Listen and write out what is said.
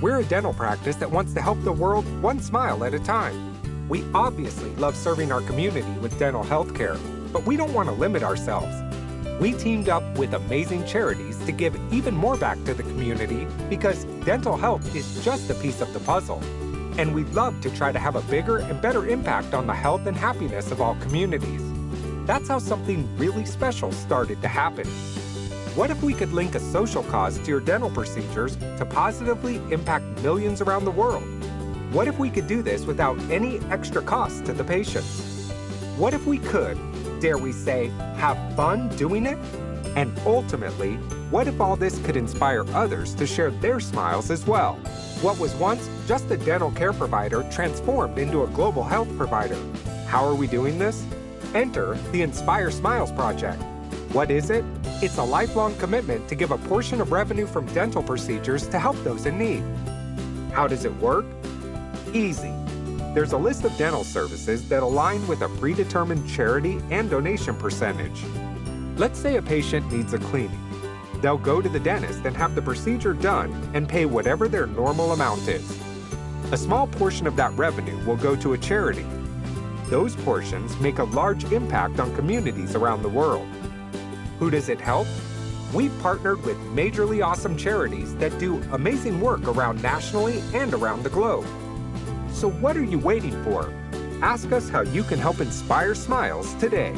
We're a dental practice that wants to help the world one smile at a time. We obviously love serving our community with dental health care, but we don't want to limit ourselves. We teamed up with amazing charities to give even more back to the community because dental health is just a piece of the puzzle. And we'd love to try to have a bigger and better impact on the health and happiness of all communities. That's how something really special started to happen. What if we could link a social cause to your dental procedures to positively impact millions around the world? What if we could do this without any extra cost to the patients? What if we could, dare we say, have fun doing it? And ultimately, what if all this could inspire others to share their smiles as well? What was once just a dental care provider transformed into a global health provider. How are we doing this? Enter the Inspire Smiles Project. What is it? It's a lifelong commitment to give a portion of revenue from dental procedures to help those in need. How does it work? Easy. There's a list of dental services that align with a predetermined charity and donation percentage. Let's say a patient needs a cleaning. They'll go to the dentist and have the procedure done and pay whatever their normal amount is. A small portion of that revenue will go to a charity. Those portions make a large impact on communities around the world. Who does it help? We've partnered with majorly awesome charities that do amazing work around nationally and around the globe. So what are you waiting for? Ask us how you can help inspire smiles today.